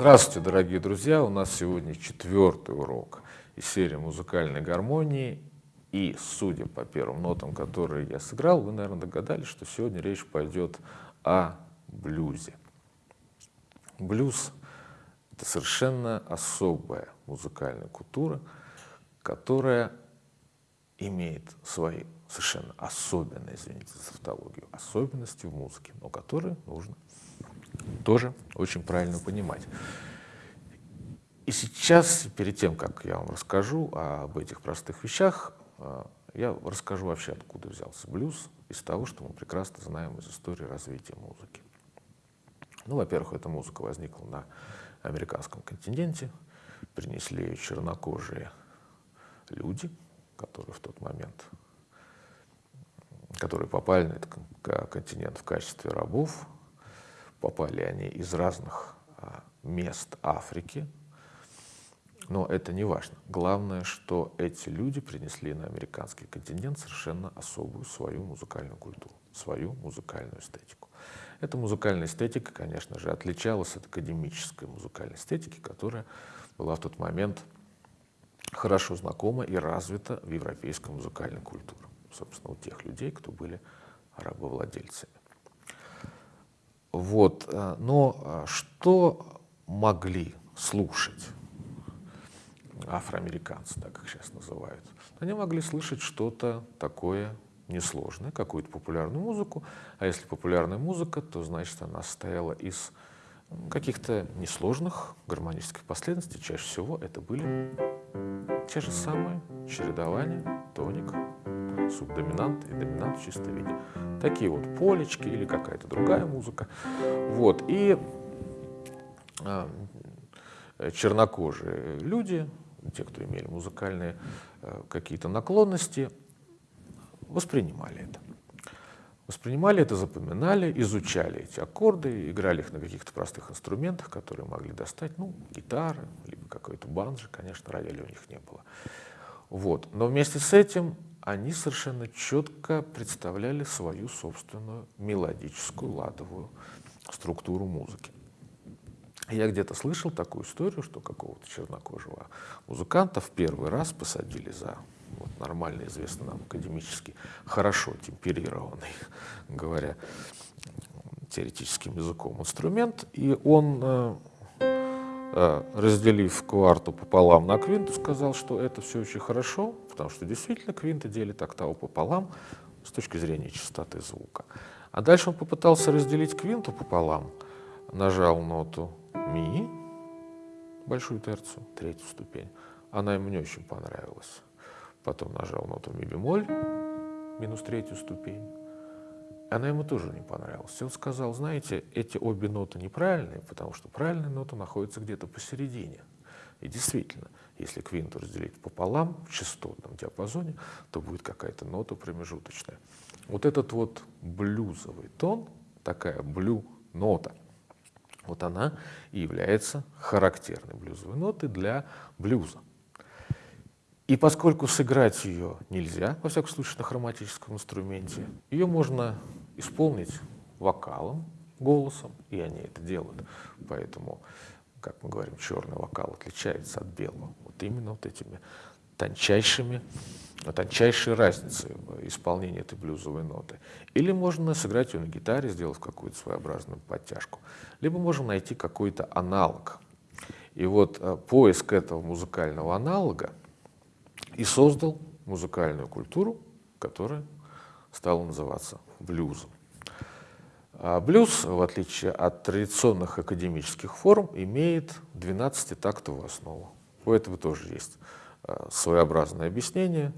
Здравствуйте, дорогие друзья! У нас сегодня четвертый урок из серии музыкальной гармонии. И, судя по первым нотам, которые я сыграл, вы, наверное, догадались, что сегодня речь пойдет о блюзе. Блюз — это совершенно особая музыкальная культура, которая имеет свои совершенно особенные, извините за тавтологию, особенности в музыке, но которые нужно тоже очень правильно понимать. И сейчас, перед тем, как я вам расскажу об этих простых вещах, э, я расскажу вообще, откуда взялся блюз, из того, что мы прекрасно знаем из истории развития музыки. Ну, во-первых, эта музыка возникла на американском континенте, принесли ее чернокожие люди, которые в тот момент, которые попали на этот континент в качестве рабов, попали они из разных а, мест Африки, но это не важно. Главное, что эти люди принесли на американский континент совершенно особую свою музыкальную культуру, свою музыкальную эстетику. Эта музыкальная эстетика, конечно же, отличалась от академической музыкальной эстетики, которая была в тот момент хорошо знакома и развита в европейской музыкальной культуре. Собственно, у тех людей, кто были рабовладельцами. Вот. Э, но э, что могли слушать афроамериканцы, так как сейчас называют? Они могли слышать что-то такое несложное, какую-то популярную музыку, а если популярная музыка, то значит она состояла из каких-то несложных гармонических последовательностей. Чаще всего это были те же самые чередования, тоник, субдоминант и доминант в чистом виде. Такие вот полечки или какая-то другая музыка. Вот. И э, чернокожие люди, те, кто имели музыкальные э, какие-то наклонности, воспринимали это. Воспринимали это, запоминали, изучали эти аккорды, играли их на каких-то простых инструментах, которые могли достать, ну, гитары, либо какой-то банджи, конечно, рояля у них не было. Вот. Но вместе с этим они совершенно четко представляли свою собственную мелодическую ладовую структуру музыки. Я где-то слышал такую историю, что какого-то чернокожего музыканта в первый раз посадили за вот, нормально известный нам академически хорошо темперированный, говоря теоретическим языком, инструмент, и он э, разделив кварту пополам на квинту, сказал, что это все очень хорошо, потому что действительно квинта делит октаву пополам с точки зрения частоты звука. А дальше он попытался разделить квинту пополам, нажал ноту ми, большую терцию, третью ступень. Она ему не очень понравилась. Потом нажал ноту ми бемоль, минус третью ступень. Она ему тоже не понравилась. Он сказал, знаете, эти обе ноты неправильные, потому что правильная нота находится где-то посередине. И действительно, если квинту разделить пополам в частотном диапазоне, то будет какая-то нота промежуточная. Вот этот вот блюзовый тон, такая блю-нота, вот она и является характерной блюзовой нотой для блюза. И поскольку сыграть ее нельзя, во всяком случае на хроматическом инструменте, ее можно исполнить вокалом, голосом, и они это делают. Поэтому, как мы говорим, черный вокал отличается от белого. Вот именно вот этими тончайшими, тончайшей разницей в исполнении этой блюзовой ноты. Или можно сыграть ее на гитаре, сделав какую-то своеобразную подтяжку. Либо можем найти какой-то аналог. И вот э, поиск этого музыкального аналога и создал музыкальную культуру, которая стала называться блюзом. А блюз, в отличие от традиционных академических форм, имеет 12-тактовую основу. У этого тоже есть а, своеобразное объяснение.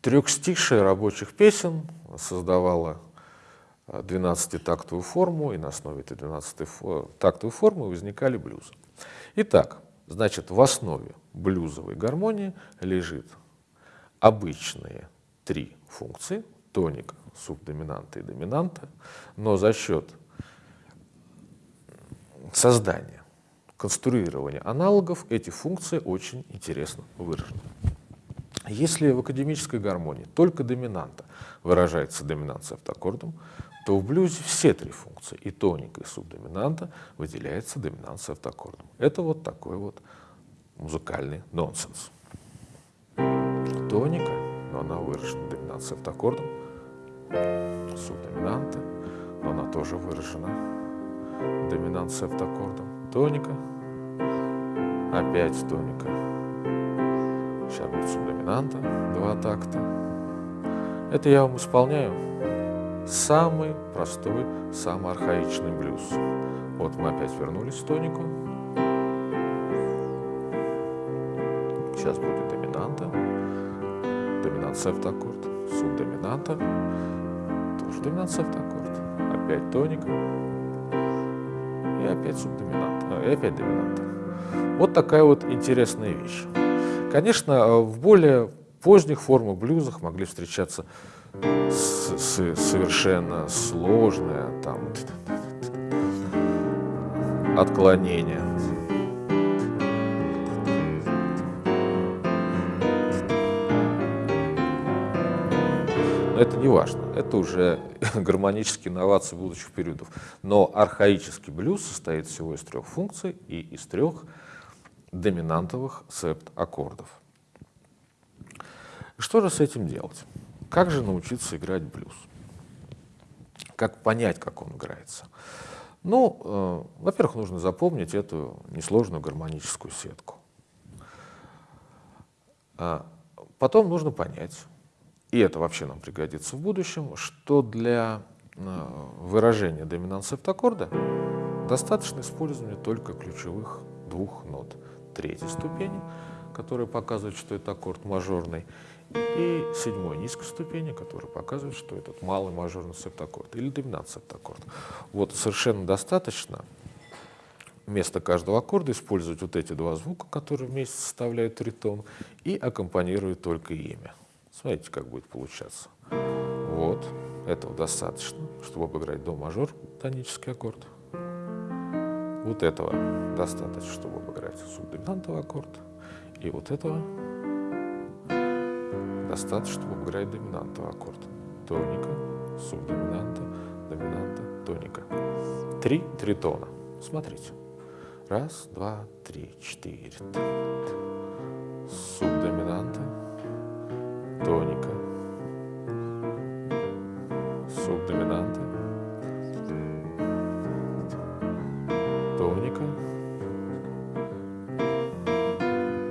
Трехстишие рабочих песен создавала 12-тактовую форму, и на основе этой 12-тактовой формы возникали блюзы. Итак, значит, в основе блюзовой гармонии лежит обычные три функции, тоника, субдоминанта и доминанта, но за счет создания, конструирования аналогов эти функции очень интересно выражены. Если в академической гармонии только доминанта выражается доминанцией автоаккордом, то в блюзе все три функции, и тоника, и субдоминанта, выделяется доминант с автоаккордом. Это вот такой вот музыкальный нонсенс. Тоника, но она выражена доминант с автоаккордом, субдоминанта, но она тоже выражена доминант с автоаккордом, тоника, опять тоника, сейчас будет субдоминанта, два такта. Это я вам исполняю самый простой, самый архаичный блюз. Вот мы опять вернулись в тонику. Сейчас будет доминанта, доминант септаккорд, субдоминанта, тоже доминант септаккорд, опять тоника и опять субдоминанта, и опять доминанта. Вот такая вот интересная вещь. Конечно, в более поздних формах блюзах могли встречаться с, с, совершенно сложное там отклонение. Но это не важно, это уже гармонические инновации будущих периодов. Но архаический блюз состоит всего из трех функций и из трех доминантовых септ-аккордов. Что же с этим делать? Как же научиться играть блюз? Как понять, как он играется? Ну, э, во-первых, нужно запомнить эту несложную гармоническую сетку. А потом нужно понять, и это вообще нам пригодится в будущем, что для э, выражения доминант септаккорда достаточно использования только ключевых двух нот третьей ступени, которые показывают, что это аккорд мажорный, и седьмой низкой ступени, который показывает, что этот малый мажорный септаккорд или доминант септаккорд. Вот совершенно достаточно вместо каждого аккорда использовать вот эти два звука, которые вместе составляют тритон, и аккомпанируют только ими. Смотрите, как будет получаться. Вот, этого достаточно, чтобы обыграть до мажор, тонический аккорд. Вот этого достаточно, чтобы обыграть субдоминантовый аккорд. И вот этого достаточно, чтобы обыграть доминантовый аккорд. Тоника, субдоминанта, доминанта, тоника. Три тритона. Смотрите. Раз, два, три, четыре. Субдоминанта, тоника, субдоминанта, тоника,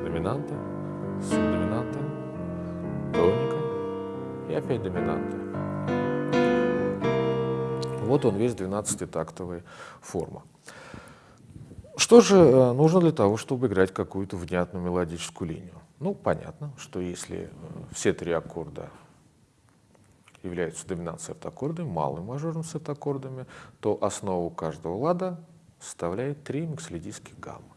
доминанта, субдоминанта, тоника. И опять доминанта. Вот он весь 12-тактовая форма. Что же э, нужно для того, чтобы играть какую-то внятную мелодическую линию? Ну, понятно, что если э, все три аккорда являются доминацией септаккордами, малым мажорным септаккордами, то основу каждого лада составляет три микслидийских гаммы.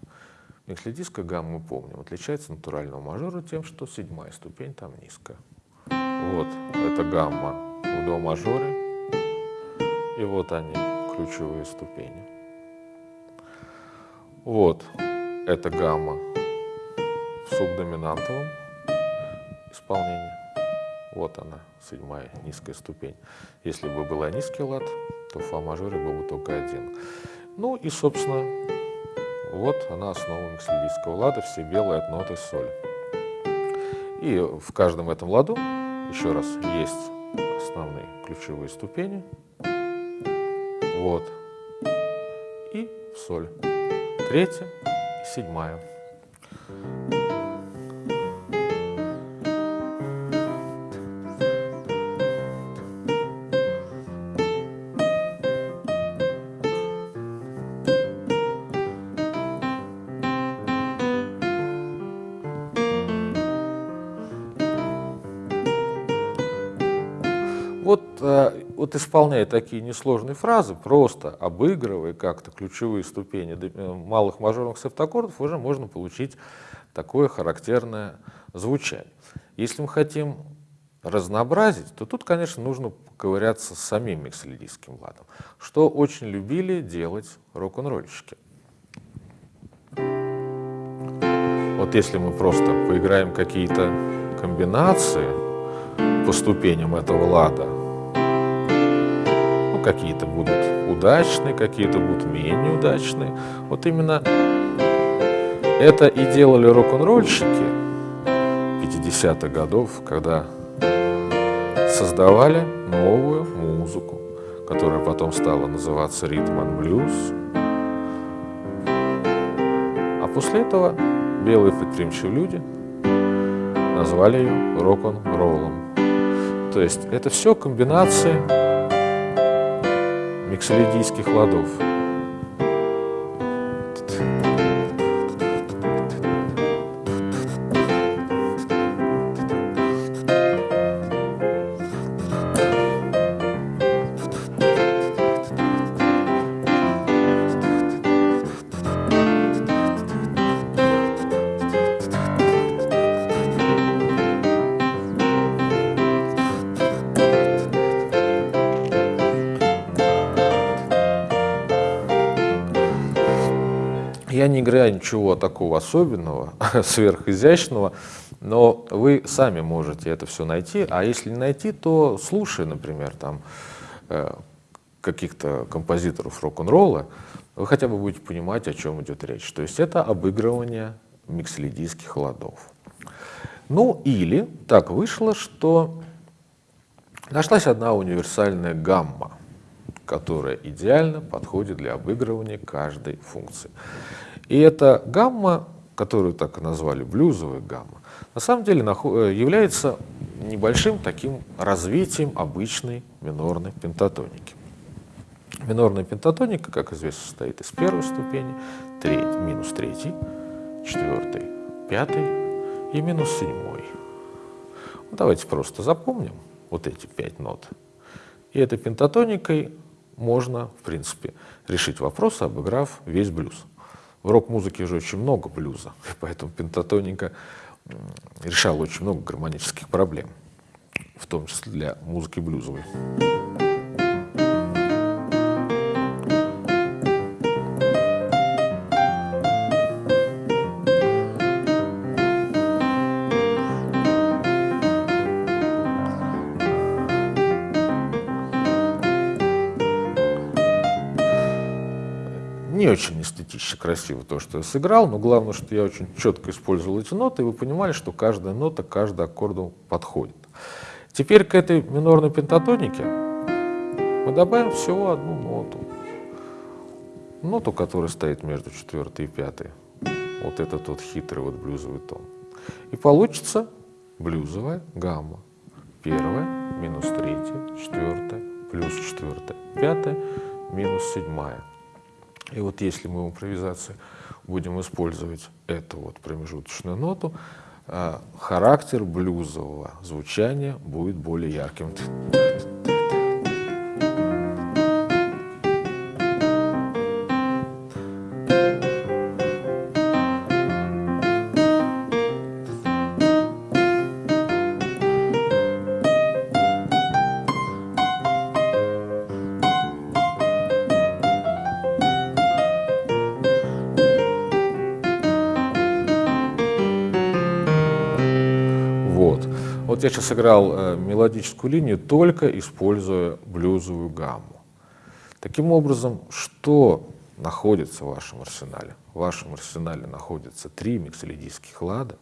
Микслидийская гамма, мы помним, отличается от натурального мажора тем, что седьмая ступень там низкая. Вот, это гамма в до мажоре, и вот они, ключевые ступени. Вот, это гамма в субдоминантовом исполнении. Вот она, седьмая низкая ступень. Если бы была низкий лад, то в фа-мажоре был бы только один. Ну и, собственно, вот она основа миксельдийского лада, все белые от ноты соль. И в каждом этом ладу, еще раз, есть основные ключевые ступени. Вот. И соль. Третья и седьмая. Исполняя такие несложные фразы, просто обыгрывая как-то ключевые ступени э, малых мажорных септаккордов, уже можно получить такое характерное звучание. Если мы хотим разнообразить, то тут, конечно, нужно ковыряться с самим миксолидийским ладом, что очень любили делать рок-н-ролльщики. Вот если мы просто поиграем какие-то комбинации по ступеням этого лада, какие-то будут удачные, какие-то будут менее удачные. Вот именно это и делали рок-н-ролльщики 50-х годов, когда создавали новую музыку, которая потом стала называться ритм and блюз. А после этого белые предприимчивые люди назвали ее рок-н-роллом. То есть это все комбинации миксолидийских ладов. Я не играю ничего такого особенного, сверхизящного, но вы сами можете это все найти. А если не найти, то слушая, например, там э, каких-то композиторов рок-н-ролла, вы хотя бы будете понимать, о чем идет речь. То есть это обыгрывание микслидийских ладов. Ну или так вышло, что нашлась одна универсальная гамма, которая идеально подходит для обыгрывания каждой функции. И эта гамма, которую так и назвали блюзовая гамма, на самом деле э, является небольшим таким развитием обычной минорной пентатоники. Минорная пентатоника, как известно, состоит из первой ступени, треть, минус третьей, четвертой, пятой и минус седьмой. Ну, давайте просто запомним вот эти пять нот. И этой пентатоникой можно, в принципе, решить вопрос, обыграв весь блюз. В рок-музыке же очень много блюза, поэтому пентатоника решала очень много гармонических проблем, в том числе для музыки блюзовой. Очень эстетично красиво то, что я сыграл, но главное, что я очень четко использовал эти ноты, и вы понимали, что каждая нота, каждый аккорду подходит. Теперь к этой минорной пентатонике мы добавим всего одну ноту. Ноту, которая стоит между четвертой и пятой. Вот этот вот хитрый вот блюзовый тон. И получится блюзовая гамма. Первая, минус третья, четвертая, плюс четвертая, пятая, минус седьмая. И вот если мы в импровизации будем использовать эту вот промежуточную ноту, а, характер блюзового звучания будет более ярким. Сейчас сыграл э, мелодическую линию, только используя блюзовую гамму. Таким образом, что находится в вашем арсенале? В вашем арсенале находятся три миксолидийских лада,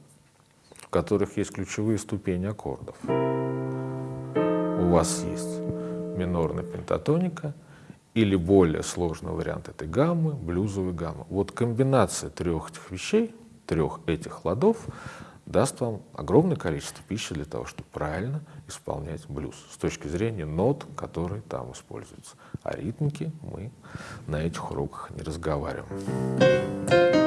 в которых есть ключевые ступени аккордов. У вас есть минорная пентатоника или более сложный вариант этой гаммы, блюзовая гамма. Вот комбинация трех этих вещей, трех этих ладов даст вам огромное количество пищи для того, чтобы правильно исполнять блюз с точки зрения нот, которые там используются. А ритмики мы на этих уроках не разговариваем.